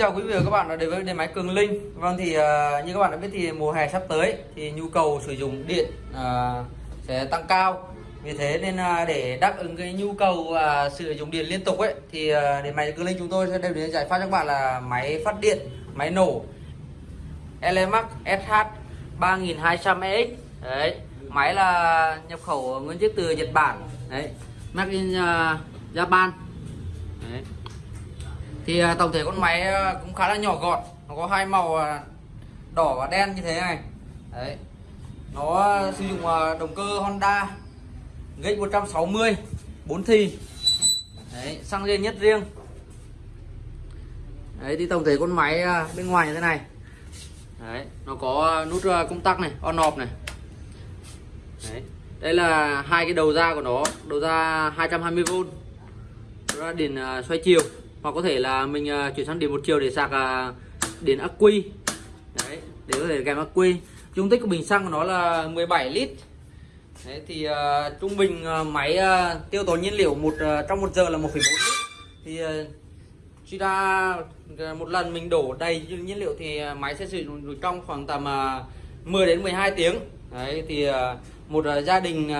chào quý vị và các bạn đã đến với điện máy Cường Linh. Vâng thì uh, như các bạn đã biết thì mùa hè sắp tới thì nhu cầu sử dụng điện uh, sẽ tăng cao. Vì thế nên uh, để đáp ứng cái nhu cầu uh, sử dụng điện liên tục ấy thì uh, điện máy Cường Linh chúng tôi sẽ đem đến giải pháp cho các bạn là máy phát điện, máy nổ Elemax SH 3200EX. Đấy, máy là nhập khẩu nguyên chiếc từ Nhật Bản. Đấy, made in uh, Japan. Đấy thì à, tổng thể con máy à, cũng khá là nhỏ gọn. Nó có hai màu à, đỏ và đen như thế này. Đấy. Nó sử dụng động cơ Honda GX 160 4 thì. Đấy, xăng riêng nhất riêng. Đấy, thì tổng thể con máy bên ngoài như thế này. Đấy, nó có nút công tắc này, on off này. Đấy. Đây là hai cái đầu ra của nó, đầu ra 220V ra điện xoay chiều hoặc có thể là mình uh, chuyển sang điện một chiều để sạc uh, điện ắc quy. Đấy để có thể kèm ắc quy. Dung tích của bình xăng của nó là 17 lít. Đấy thì uh, trung bình uh, máy uh, tiêu tốn nhiên liệu một uh, trong một giờ là 1,4 lít. Thì uh, suy ra một lần mình đổ đầy nhiên liệu thì uh, máy sẽ sử dụng trong khoảng tầm uh, 10 đến 12 tiếng. Đấy thì uh, một gia đình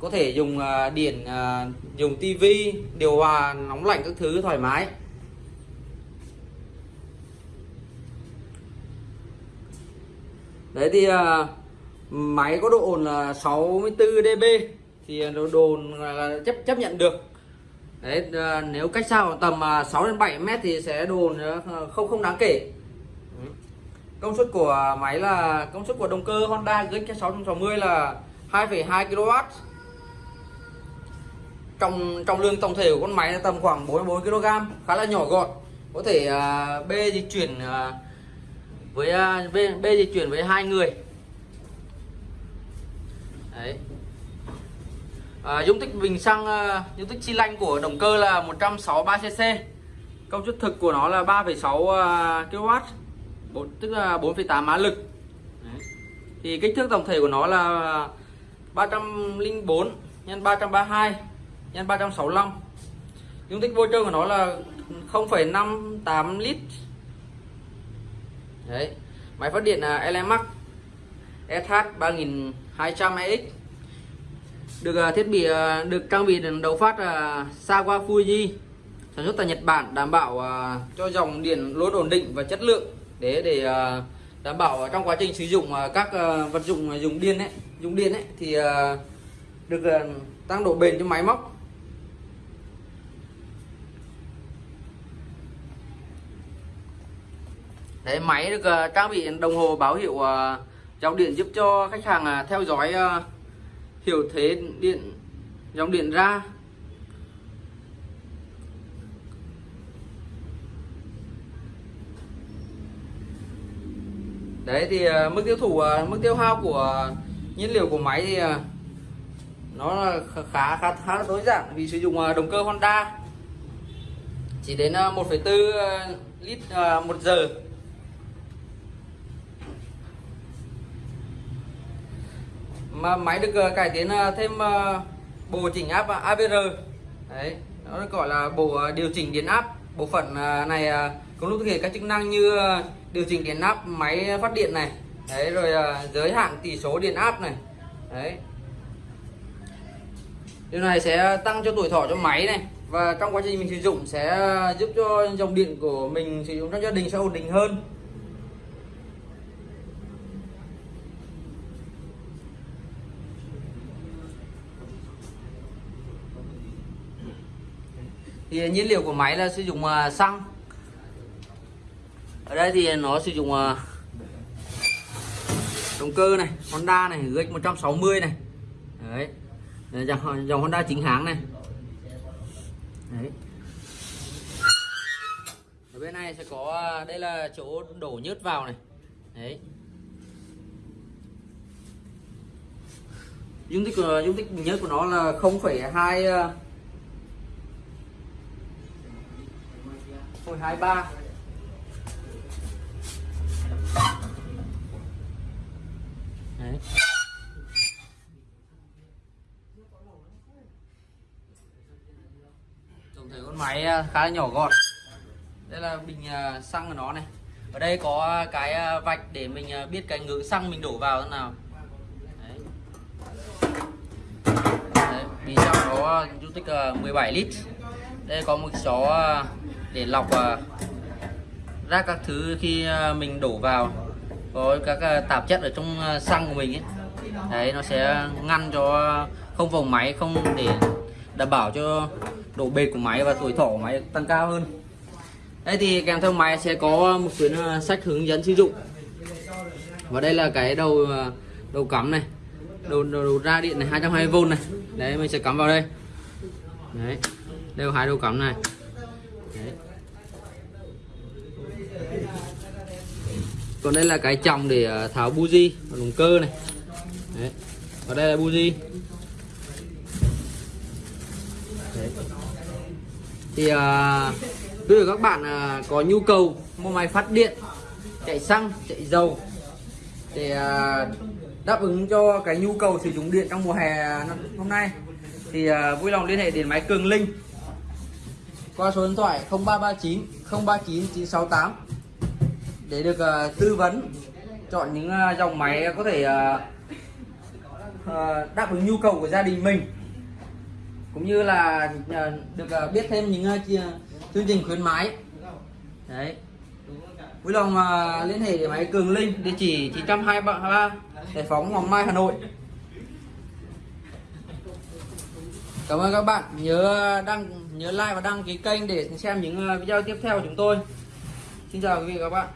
có thể dùng điện dùng tivi điều hòa nóng lạnh các thứ thoải mái. Đấy thì uh, máy có độ ồn là 64 dB thì độ đồn là chấp chấp nhận được. Đấy uh, nếu cách xa khoảng tầm à, uh, 6 đến 7 mét thì sẽ đồn không không đáng kể. Công suất của máy là công suất của động cơ Honda GX 660 là 2,2 kW trọng trọng lượng tổng thể của con máy là tầm khoảng 44 kg khá là nhỏ gọn. Có thể uh, bê di chuyển uh, với à, B, B di chuyển với hai người. Đấy. À, dung tích bình xăng à, dung tích xi lanh của động cơ là 163 cc công suất thực của nó là 3,6 kW 4, tức là 4,8 mã lực. Đấy. thì kích thước tổng thể của nó là 304 x 332 x 365 dung tích vô trơn của nó là 0,58 lít đấy. Máy phát điện là Elemax SH 3200EX được à, thiết bị à, được trang bị đầu phát à, Sawa Fuji. Sản xuất tại Nhật Bản, đảm bảo cho dòng điện luôn ổn định và chất lượng. Để để đảm bảo trong quá trình sử dụng các vật dụng dùng điện ấy, dùng điện ấy, thì được tăng độ bền cho máy móc. Đấy, máy được uh, trang bị đồng hồ báo hiệu uh, dòng điện giúp cho khách hàng uh, theo dõi uh, hiểu thế điện dòng điện ra. Đấy thì uh, mức tiêu thụ uh, mức tiêu hao của nhiên liệu của máy thì uh, nó là khá khá khá là tối giản vì sử dụng uh, động cơ Honda. Chỉ đến uh, 1,4 lít uh, một giờ. Mà máy được ờ, cải tiến ờ, thêm ờ, bộ chỉnh áp AVR đấy, nó được gọi là bộ điều chỉnh điện áp. Bộ phận này cũng có lúc thực hiện các chức năng như điều chỉnh điện áp, máy phát điện này. Đấy, rồi giới hạn tỷ số điện áp này. Đấy. Điều này sẽ tăng cho tuổi thọ cho máy này. Và trong quá trình mình sử dụng sẽ giúp cho dòng điện của mình sử dụng trong gia đình sẽ ổn định hơn. Thì nhiên liệu của máy là sử dụng à, xăng. Ở đây thì nó sử dụng à, động cơ này Honda này GX 160 này. Đấy. Dòng, dòng Honda chính hãng này. Đấy. Ở bên này sẽ có à, đây là chỗ đổ nhớt vào này. Đấy. Dung tích của dung tích nhớt của nó là 0,2 Hồi 23 Đấy. Tổng thể con máy à, khá là nhỏ gọn. Đây là bình à, xăng của nó này. Ở đây có cái à, vạch để mình biết cái ngưỡng xăng mình đổ vào thế nào. Đấy. Đấy, bình xăng nó dung tích 17 lít. Đây có một chó để lọc ra rác các thứ khi ờ, mình đổ vào. Có các ờ, tạp chất ở trong xăng của mình ấy. Đấy nó sẽ ngăn cho không vòng máy không để đảm bảo cho độ bền của máy và tuổi thọ của máy tăng cao hơn. Đây thì kèm theo máy sẽ có một quyển sách hướng dẫn sử dụng. Và đây là cái đầu đầu cắm này đầu, đầu, đầu ra điện này 220V này. Đấy mình sẽ cắm vào đây. Đấy đều hai đầu cắm này đấy. còn đây là cái chồng để à, tháo buji và động cơ này đấy. và đây là buji đấy. thì à, nếu các bạn à, có nhu cầu mua máy phát điện chạy xăng chạy dầu để à, đáp ứng cho cái nhu cầu sử dụng điện trong mùa hè hôm nay thì à, vui lòng liên hệ đến máy Cường Linh qua số điện thoại 0339 039 968 để được uh, tư vấn chọn những uh, dòng máy có thể uh, uh, đáp ứng nhu cầu của gia đình mình. Cũng như là uh, được uh, biết thêm những uh, chương trình khuyến mãi. Đấy. Vui lòng uh, liên hệ để máy Cường Linh địa chỉ 923 Giải phóng Hoàng Mai Hà Nội. Cảm ơn các bạn. Nhớ đăng, nhớ like và đăng ký kênh để xem những ờ, video tiếp theo của chúng tôi. Xin chào quý vị và các bạn.